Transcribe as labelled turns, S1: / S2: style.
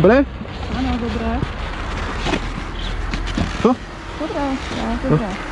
S1: Dobré?
S2: Ano, dobré.
S1: Co?
S2: Dobré, dobré.